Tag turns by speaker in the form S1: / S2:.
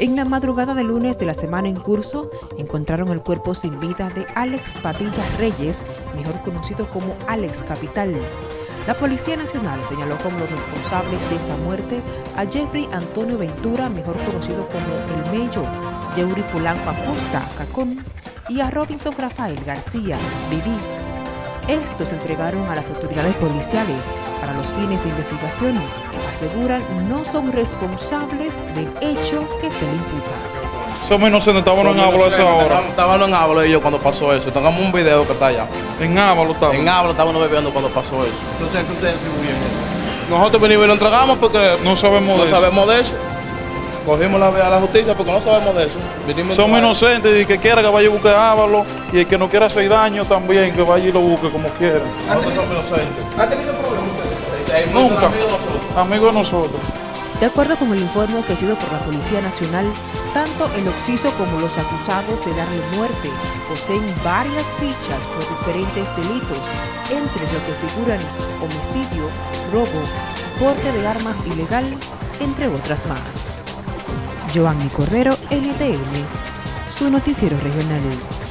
S1: En la madrugada de lunes de la semana en curso, encontraron el cuerpo sin vida de Alex Padilla Reyes, mejor conocido como Alex Capital. La Policía Nacional señaló como los responsables de esta muerte a Jeffrey Antonio Ventura, mejor conocido como El Mello, Yeuri Polanco Acosta, Cacón, y a Robinson Rafael García, Viví. Estos se entregaron a las autoridades policiales para los fines de investigación. Aseguran no son responsables del hecho que se le imputa.
S2: Somos inocentes, estábamos en Ávalo a esa hora.
S3: Estábamos en Ávalo ellos cuando pasó eso. Tengamos un video que está allá.
S2: En Ávalo estábamos.
S3: En Ávalo estábamos bebiendo cuando pasó eso. Entonces, ¿qué ustedes atribuyen eso? Nosotros venimos y lo entregamos porque
S2: No sabemos
S3: no
S2: de eso.
S3: sabemos de eso. Cogimos la, a la justicia porque no sabemos de eso. Vinimos
S2: Somos inocentes y el que quiera que vaya a buscar Ávalo y el que no quiera hacer daño también, que vaya y lo busque como quiera.
S3: Nosotros somos inocentes. ¿Ha tenido problemas ustedes?
S2: Nunca.
S3: Amigos nosotros.
S2: Amigos de nosotros.
S1: De acuerdo con el informe ofrecido por la Policía Nacional, tanto el occiso como los acusados de darle muerte poseen varias fichas por diferentes delitos, entre los que figuran homicidio, robo, porte de armas ilegal, entre otras más. Joanny Cordero, NTN, su noticiero regional.